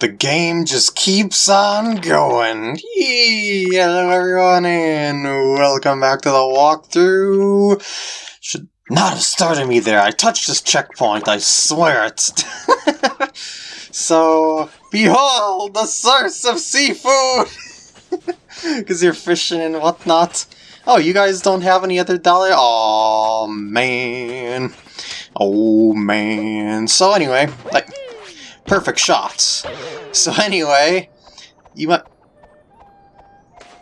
the game just keeps on going. Yee, hello everyone and welcome back to the walkthrough. Should not have started me there. I touched this checkpoint, I swear it. so, behold the source of seafood! Because you're fishing and whatnot. Oh, you guys don't have any other dollar? Oh man. Oh man. So anyway, like perfect shots. So anyway, you might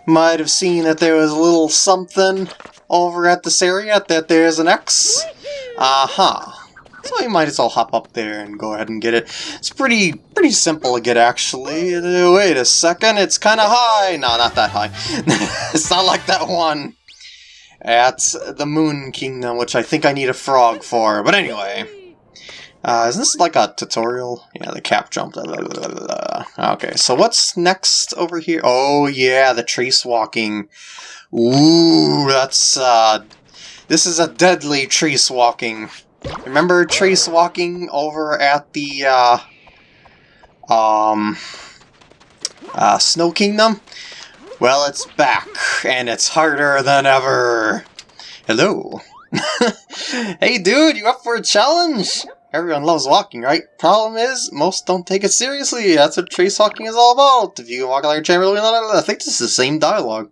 might have seen that there was a little something over at this area that there's an X. Uh-huh. So you might as well hop up there and go ahead and get it. It's pretty pretty simple to get actually. Uh, wait a second, it's kind of high. No, not that high. it's not like that one at the Moon Kingdom, which I think I need a frog for. But anyway. Uh, is this like a tutorial? Yeah, the cap jump. Blah, blah, blah, okay, so what's next over here? Oh yeah, the trace walking. Ooh, that's uh, this is a deadly trace walking. Remember trace walking over at the uh, um, uh, Snow Kingdom? Well, it's back, and it's harder than ever. Hello. hey dude, you up for a challenge? Everyone loves walking, right? Problem is, most don't take it seriously. That's what trace walking is all about. If you can walk like a chamberlain, I think this is the same dialogue.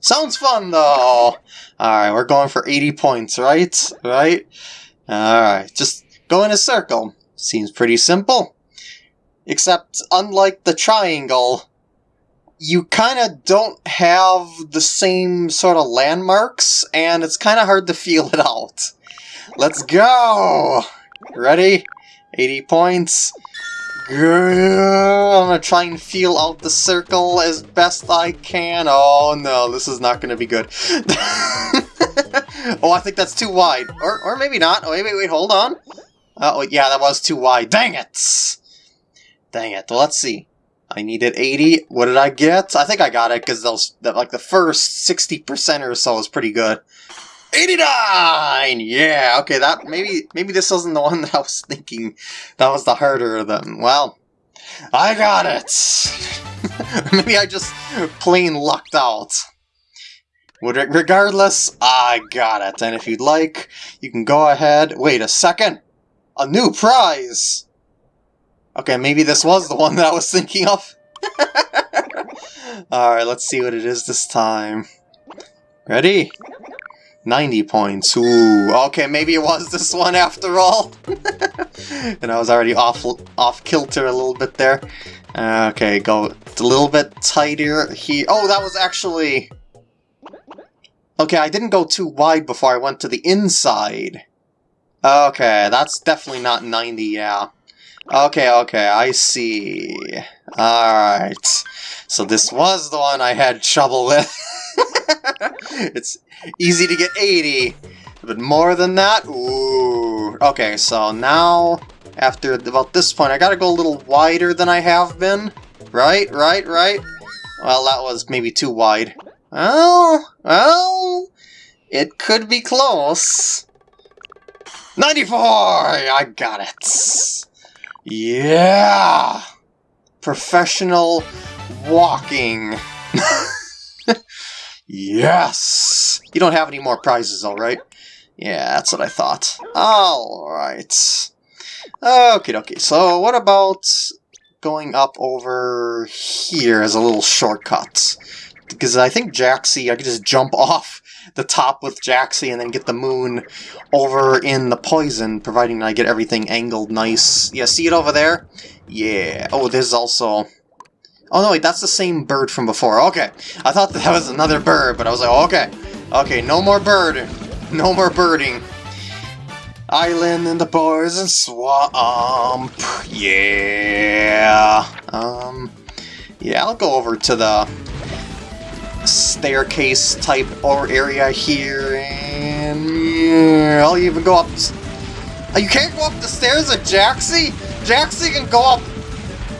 Sounds fun, though! Alright, we're going for 80 points, right? Right? Alright, just go in a circle. Seems pretty simple. Except, unlike the triangle, you kind of don't have the same sort of landmarks, and it's kind of hard to feel it out. Let's go! Ready? 80 points. I'm gonna try and feel out the circle as best I can. Oh no, this is not gonna be good. oh, I think that's too wide. Or, or maybe not. Oh, wait, wait, wait, hold on. Uh, oh, yeah, that was too wide. Dang it! Dang it. Well, let's see. I needed 80. What did I get? I think I got it because those, like the first 60% or so is pretty good. 89! Yeah, okay, that maybe maybe this wasn't the one that I was thinking. That was the harder of them. Well, I got it! maybe I just plain lucked out. Regardless, I got it. And if you'd like, you can go ahead... Wait a second! A new prize! Okay, maybe this was the one that I was thinking of. Alright, let's see what it is this time. Ready? 90 points. Ooh, okay, maybe it was this one after all. and I was already off off kilter a little bit there. Okay, go a little bit tighter here. Oh, that was actually... Okay, I didn't go too wide before I went to the inside. Okay, that's definitely not 90, yeah. Okay, okay, I see. Alright. So this was the one I had trouble with. it's easy to get 80, but more than that? Ooh. Okay, so now, after about this point, I gotta go a little wider than I have been. Right, right, right? Well, that was maybe too wide. Well, well, it could be close. 94! I got it! Yeah! Professional walking. yes! You don't have any more prizes, alright? Yeah, that's what I thought. Alright. Okay, okay. So what about going up over here as a little shortcut? Because I think Jaxi, I could just jump off the top with Jaxi and then get the moon over in the poison, providing I get everything angled nice. Yeah, see it over there? Yeah. Oh, there's also... Oh no, wait, that's the same bird from before. Okay. I thought that was another bird, but I was like, oh, okay. Okay, no more bird. No more birding. Island in the poison swamp. Yeah. Um, yeah, I'll go over to the staircase type or area here, and I'll even go up. You can't go up the stairs at Jaxie? Jaxi can go up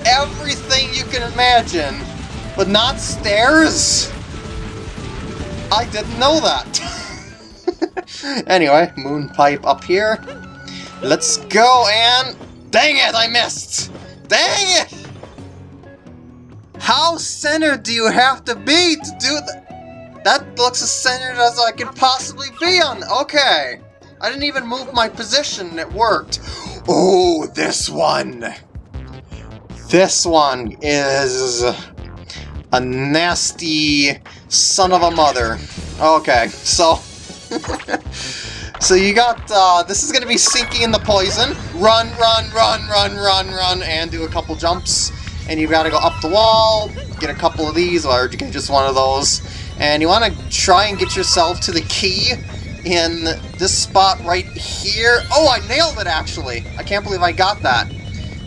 everything you can imagine, but not stairs? I didn't know that. anyway, moon pipe up here. Let's go and... Dang it, I missed! Dang it! How centered do you have to be to do that? That looks as centered as I could possibly be on. Okay. I didn't even move my position and it worked. Oh, this one. This one is a nasty son of a mother. Okay, so... so you got, uh, this is going to be sinking in the poison. Run, run, run, run, run, run, and do a couple jumps. And you got to go up the wall, get a couple of these, or you get just one of those. And you want to try and get yourself to the key in this spot right here. Oh, I nailed it, actually. I can't believe I got that.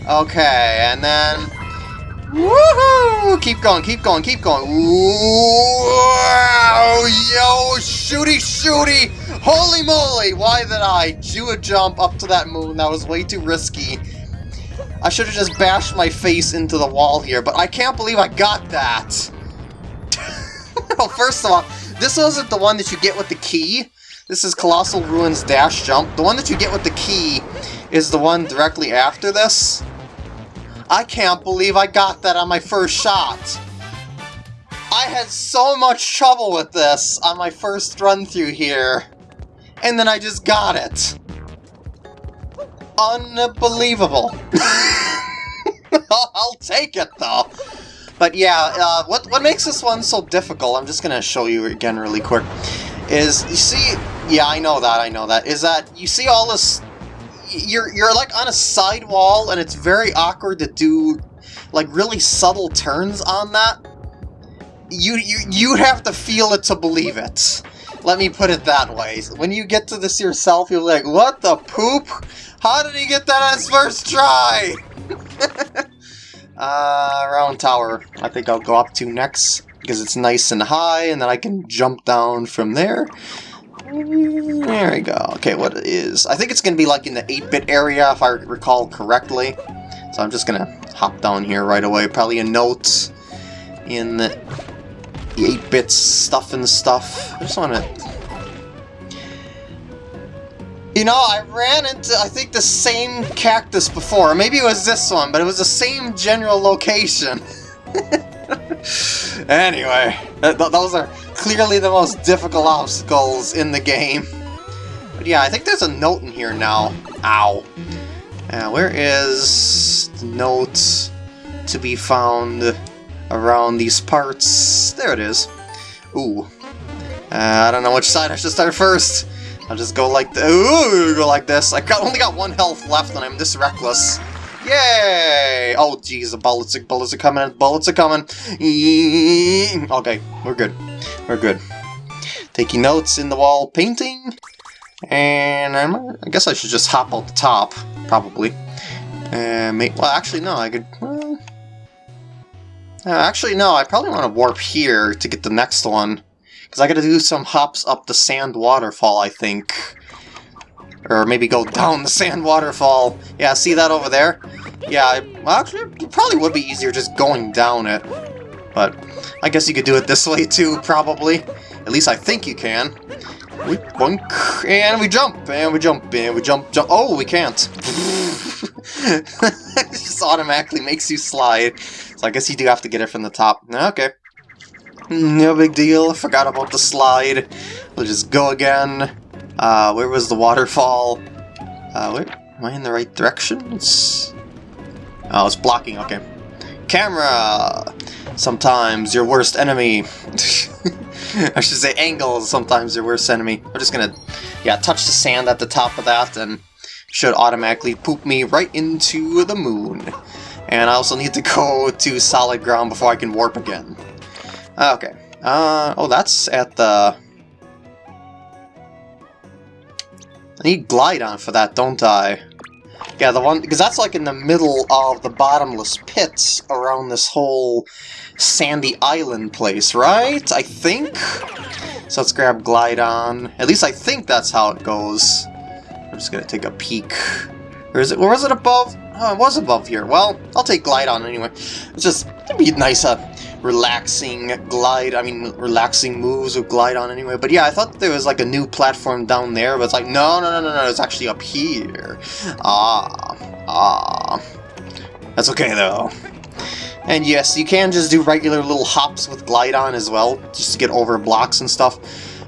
Okay, and then Woohoo! Keep going, keep going, keep going. Wow! Yo, shooty, shooty! Holy moly! Why did I do a jump up to that moon? That was way too risky. I should have just bashed my face into the wall here, but I can't believe I got that. well, first of all, this wasn't the one that you get with the key. This is Colossal Ruins Dash Jump. The one that you get with the key is the one directly after this. I can't believe I got that on my first shot. I had so much trouble with this on my first run through here. And then I just got it. Unbelievable. I'll take it though. But yeah, uh, what, what makes this one so difficult, I'm just going to show you again really quick, is, you see, yeah, I know that, I know that, is that you see all this you're you're like on a side wall and it's very awkward to do like really subtle turns on that. You you you have to feel it to believe it. Let me put it that way. When you get to this yourself, you're like, what the poop? How did he get that on his first try? uh, round tower. I think I'll go up to next because it's nice and high and then I can jump down from there. There we go. Okay, what it is? I think it's going to be like in the 8-bit area, if I recall correctly. So I'm just going to hop down here right away. Probably a note in the 8-bit stuff and stuff. I just want to... You know, I ran into, I think, the same cactus before. Maybe it was this one, but it was the same general location. anyway, th those are clearly the most difficult obstacles in the game. But yeah, I think there's a note in here now. Ow. Uh, where is the note to be found around these parts? There it is. Ooh. Uh, I don't know which side I should start first. I'll just go like the ooh, go like this. I got, only got one health left and I'm this reckless. Yay! Oh jeez, the bullets, bullets are coming, bullets are coming. Okay, we're good. We're good. Taking notes in the wall painting. And I'm, i guess I should just hop out the top, probably. And make, well, actually, no, I could... Well, uh, actually, no, I probably want to warp here to get the next one. Because I gotta do some hops up the sand waterfall, I think. Or maybe go down the sand waterfall. Yeah, see that over there? Yeah, well, actually, it probably would be easier just going down it. But I guess you could do it this way too, probably. At least I think you can. We bunk, and we jump, and we jump, and we jump, jump. Oh, we can't. it just automatically makes you slide. So I guess you do have to get it from the top. Okay. No big deal. Forgot about the slide. We'll just go again. Uh, where was the waterfall? Uh, wait, am I in the right direction? It's... Oh, it's blocking, okay. Camera! Sometimes your worst enemy. I should say angles, sometimes your worst enemy. I'm just gonna, yeah, touch the sand at the top of that and should automatically poop me right into the moon. And I also need to go to solid ground before I can warp again. Okay. Uh, oh, that's at the I need Glydon for that, don't I? Yeah, the one, because that's like in the middle of the bottomless pits around this whole sandy island place, right? I think? So let's grab Glydon. At least I think that's how it goes. I'm just gonna take a peek. Or is it, or was it above? Oh, it was above here. Well, I'll take Glydon anyway. It's just, it'd be nice, uh, relaxing glide, I mean, relaxing moves with Glydon anyway. But yeah, I thought there was like a new platform down there, but it's like, no, no, no, no, no, it's actually up here. Ah, ah. That's okay though. And yes, you can just do regular little hops with Glydon as well, just to get over blocks and stuff.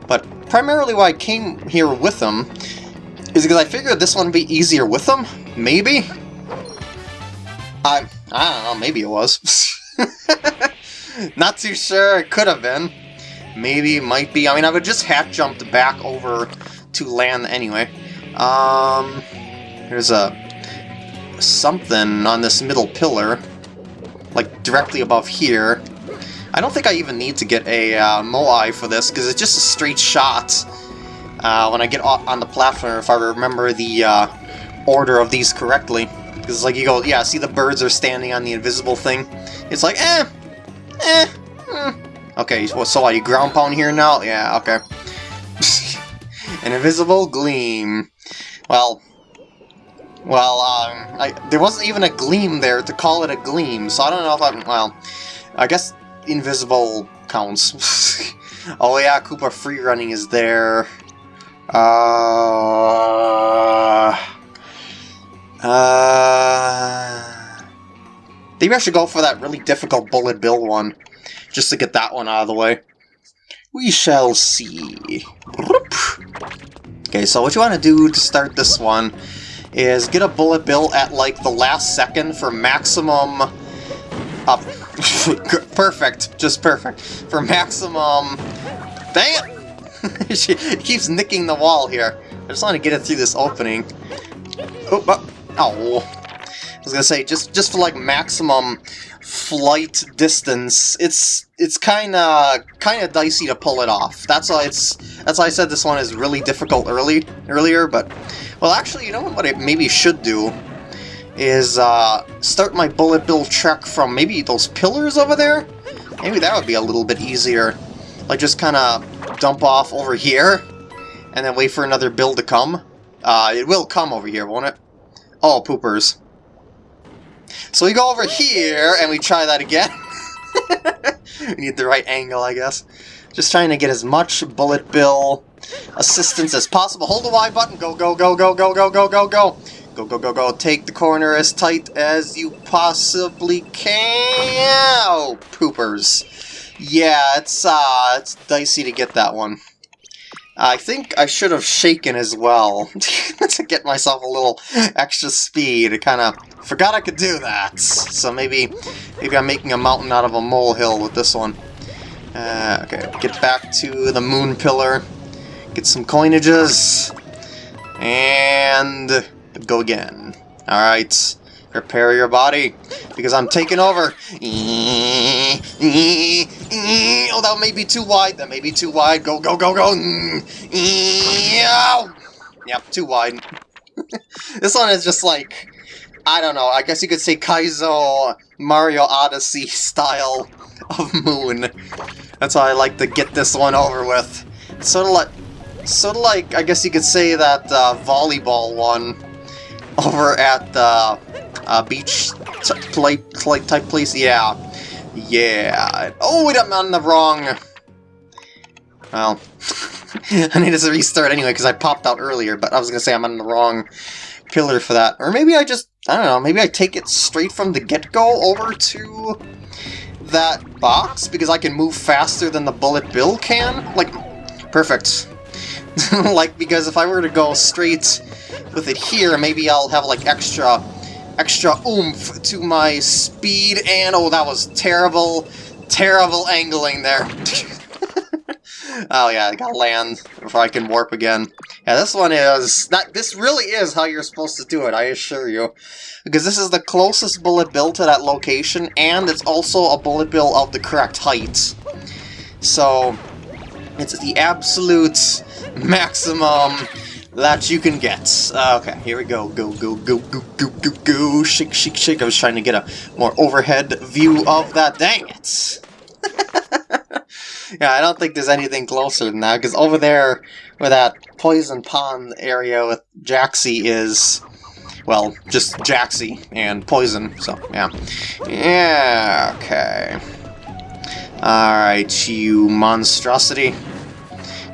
But primarily why I came here with them is because I figured this one would be easier with them. Maybe? I, I don't know, maybe it was. Not too sure, it could have been. Maybe, might be. I mean, I would just half jumped back over to land anyway. Um, there's a something on this middle pillar, like directly above here. I don't think I even need to get a uh, Moai for this, because it's just a straight shot uh, when I get on the platform, if I remember the uh, order of these correctly. Because like you go, yeah, see the birds are standing on the invisible thing? It's like, eh, eh, hmm. Okay, so, so you ground pound here now? Yeah, okay. An invisible gleam. Well, well, um, I, there wasn't even a gleam there to call it a gleam, so I don't know if I'm, well, I guess invisible counts. oh yeah, Koopa free running is there. Uh... Uh... Maybe I should go for that really difficult Bullet Bill one, just to get that one out of the way. We shall see. Okay, so what you want to do to start this one is get a Bullet Bill at like the last second for maximum... Perfect, just perfect. For maximum... Dang it! she keeps nicking the wall here. I just want to get it through this opening. Oh, oh. I was gonna say, just just for like maximum flight distance, it's it's kind of kind of dicey to pull it off. That's why it's that's why I said this one is really difficult early earlier. But well, actually, you know what? I maybe should do is uh, start my bullet bill trek from maybe those pillars over there. Maybe that would be a little bit easier. Like just kind of dump off over here, and then wait for another bill to come. Uh, it will come over here, won't it? Oh, poopers. So we go over here, and we try that again. we need the right angle, I guess. Just trying to get as much bullet bill assistance as possible. Hold the Y button. Go, go, go, go, go, go, go, go, go. Go, go, go, go. Take the corner as tight as you possibly can. Oh, poopers. Yeah, it's, uh, it's dicey to get that one. I think I should have shaken as well to get myself a little extra speed. I kind of forgot I could do that. So maybe maybe I'm making a mountain out of a molehill with this one. Uh, okay, get back to the moon pillar. Get some coinages. And go again. Alright. Prepare your body, because I'm taking over. Oh, that may be too wide. That may be too wide. Go, go, go, go. Yep, too wide. this one is just like, I don't know, I guess you could say Kaizo Mario Odyssey style of Moon. That's why I like to get this one over with. Sort of like, sort of like, I guess you could say that uh, volleyball one over at the uh, uh, beach play, play type place? Yeah. Yeah. Oh, wait, I'm on the wrong... Well, I need to restart anyway because I popped out earlier, but I was going to say I'm on the wrong pillar for that. Or maybe I just, I don't know, maybe I take it straight from the get-go over to that box because I can move faster than the Bullet Bill can? Like, perfect. like, because if I were to go straight with it here, maybe I'll have, like, extra extra oomph to my speed, and oh, that was terrible, terrible angling there. oh yeah, I gotta land before I can warp again. Yeah, this one is, not, this really is how you're supposed to do it, I assure you. Because this is the closest bullet bill to that location, and it's also a bullet bill of the correct height. So, it's the absolute maximum that you can get. Uh, okay, here we go. Go, go, go, go, go, go, go. Shake, shake, shake. I was trying to get a more overhead view of that. Dang it! yeah, I don't think there's anything closer than that, because over there where that poison pond area with Jaxi is, well, just Jaxi and poison, so, yeah. Yeah, okay. Alright, you monstrosity.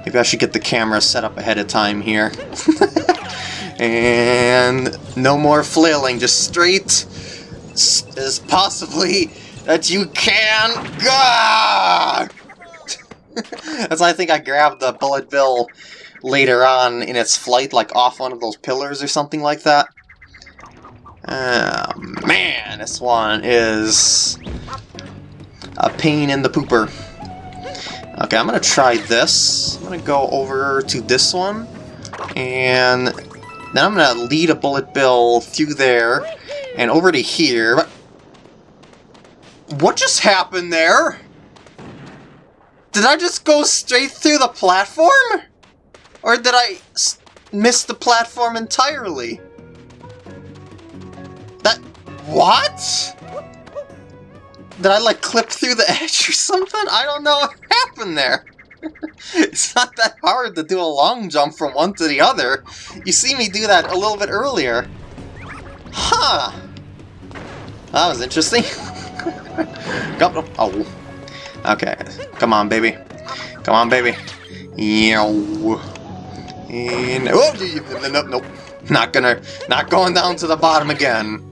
Maybe I should get the camera set up ahead of time here. and no more flailing, just straight, as possibly that you can go. That's why I think I grabbed the bullet bill later on in its flight, like off one of those pillars or something like that. Oh, man, this one is a pain in the pooper. Okay, I'm gonna try this. I'm gonna go over to this one, and then I'm gonna lead a bullet bill through there, and over to here. What just happened there? Did I just go straight through the platform? Or did I miss the platform entirely? That... What? Did I, like, clip through the edge or something? I don't know what happened there. it's not that hard to do a long jump from one to the other. You see me do that a little bit earlier. Huh. That was interesting. Oh. Okay. Come on, baby. Come on, baby. Yow. And oh, nope, nope. Not gonna, not going down to the bottom again.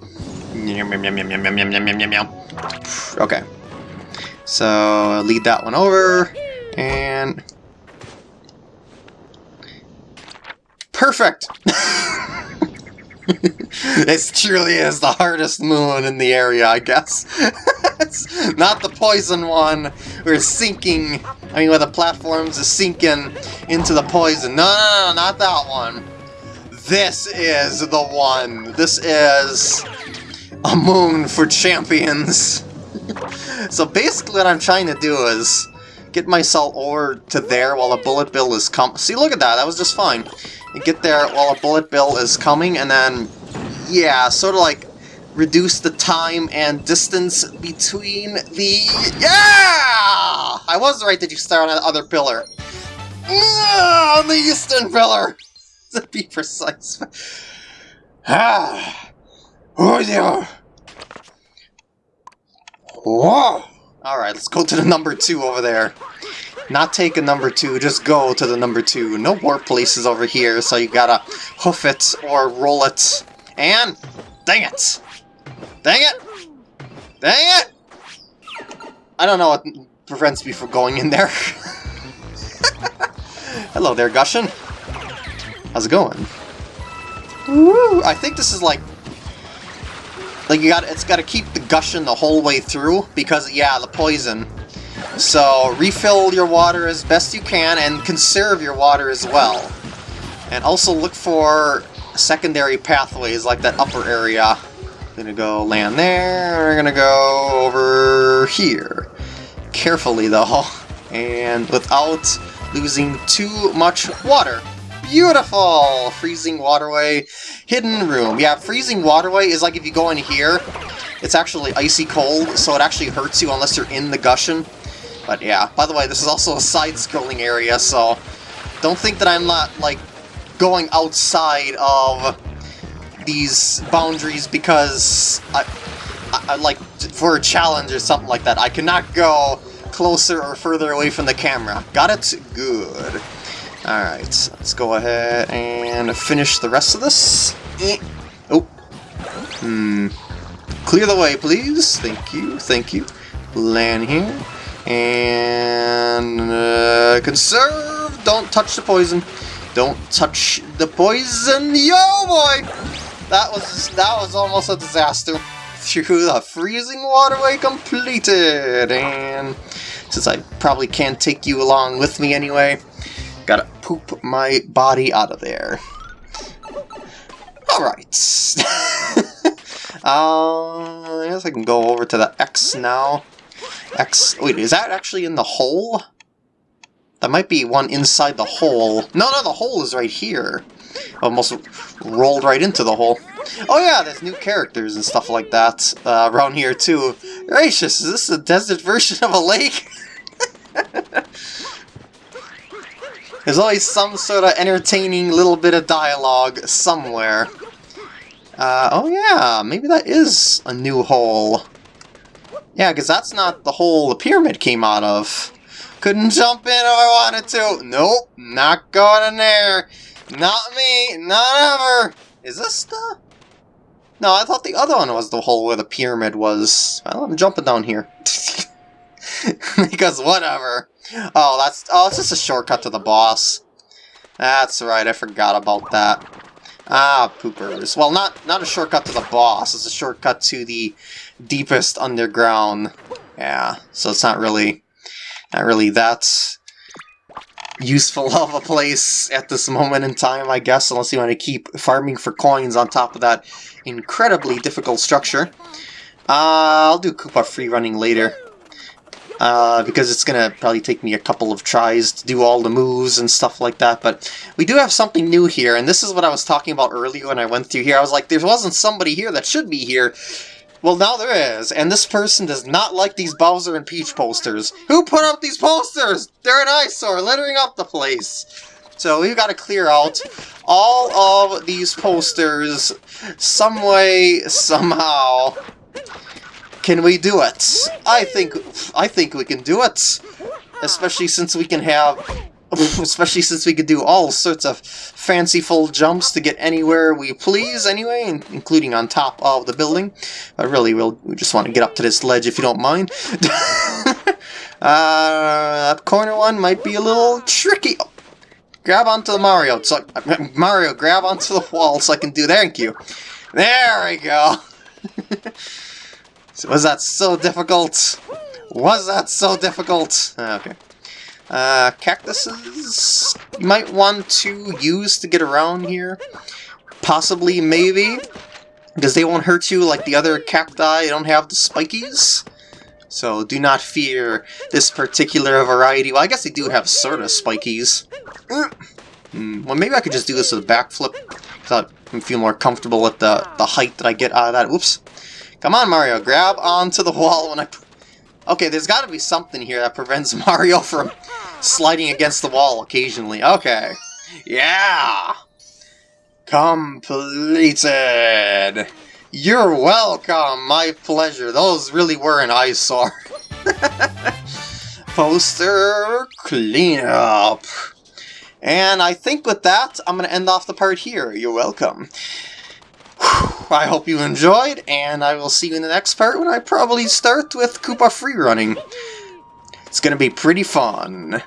Okay. So lead that one over, and perfect. this truly is the hardest moon in the area, I guess. it's not the poison one. We're sinking. I mean, where the platforms are sinking into the poison. No, no, no, not that one. This is the one. This is a moon for champions. so basically what I'm trying to do is get myself over to there while a bullet bill is come. See, look at that. That was just fine. You get there while a bullet bill is coming, and then, yeah, sort of like reduce the time and distance between the... Yeah! I was right that you start on the other pillar. Yeah, on the eastern pillar! to be precise. Ah! Oh, yeah! Whoa! Alright, let's go to the number two over there. Not take a number two, just go to the number two. No warp places over here, so you gotta hoof it or roll it. And... Dang it! Dang it! Dang it! I don't know what prevents me from going in there. Hello there, Gushen. How's it going? Woo! I think this is like like you got it's got to keep the Gushen the whole way through because yeah, the poison. So refill your water as best you can and conserve your water as well. And also look for secondary pathways like that upper area. Gonna go land there, we're gonna go over here. Carefully though, and without losing too much water. Beautiful! Freezing waterway, hidden room. Yeah, freezing waterway is like if you go in here, it's actually icy cold, so it actually hurts you unless you're in the Gushen. But yeah, by the way, this is also a side-scrolling area, so don't think that I'm not, like, going outside of these boundaries because I, I, I like, for a challenge or something like that. I cannot go closer or further away from the camera. Got it? Good. Alright, let's go ahead and finish the rest of this. Eh. Oh. Hmm. Clear the way, please. Thank you, thank you. Land here. And... Uh, conserve! Don't touch the poison. Don't touch the poison. Yo, boy! That was that was almost a disaster. Through the freezing waterway completed. And since I probably can't take you along with me anyway, Gotta poop my body out of there. Alright. uh, I guess I can go over to the X now. X... Wait, is that actually in the hole? That might be one inside the hole. No, no, the hole is right here. Almost rolled right into the hole. Oh yeah, there's new characters and stuff like that uh, around here too. Gracious, is this a desert version of a lake? There's always some sort of entertaining little bit of dialogue somewhere. Uh, oh yeah, maybe that is a new hole. Yeah, because that's not the hole the pyramid came out of. Couldn't jump in if I wanted to. Nope, not going in there. Not me, not ever. Is this the... No, I thought the other one was the hole where the pyramid was. Well, I'm jumping down here. because whatever. Oh, that's oh, it's just a shortcut to the boss. That's right, I forgot about that. Ah, poopers. Well, not not a shortcut to the boss. It's a shortcut to the deepest underground. Yeah, so it's not really not really that useful of a place at this moment in time, I guess, unless you want to keep farming for coins on top of that incredibly difficult structure. Uh, I'll do Koopa free running later. Uh, because it's gonna probably take me a couple of tries to do all the moves and stuff like that, but we do have something new here, and this is what I was talking about earlier when I went through here. I was like, there wasn't somebody here that should be here, well, now there is, and this person does not like these Bowser and Peach posters. Who put up these posters? They're an eyesore, littering up the place. So we've got to clear out all of these posters some way, somehow. Can we do it? I think I think we can do it. Especially since we can have especially since we could do all sorts of fanciful jumps to get anywhere we please anyway, including on top of the building. But really, we'll, we just want to get up to this ledge if you don't mind. uh, that corner one might be a little tricky. Oh, grab onto the Mario. So, Mario, grab onto the wall so I can do thank you. There we go. Was that so difficult? Was that so difficult? Okay. Uh, cactuses you might want to use to get around here. Possibly, maybe. Because they won't hurt you like the other cacti, they don't have the spikies. So do not fear this particular variety. Well, I guess they do have sort of spikies. Mm, well, maybe I could just do this with a backflip. Because I feel more comfortable with the, the height that I get out of that. Oops. Come on, Mario. Grab onto the wall when I... Okay, there's got to be something here that prevents Mario from sliding against the wall occasionally. Okay. Yeah! Completed! You're welcome! My pleasure. Those really were an eyesore. Poster cleanup. And I think with that, I'm going to end off the part here. You're welcome. I hope you enjoyed, and I will see you in the next part when I probably start with Koopa free running. It's going to be pretty fun.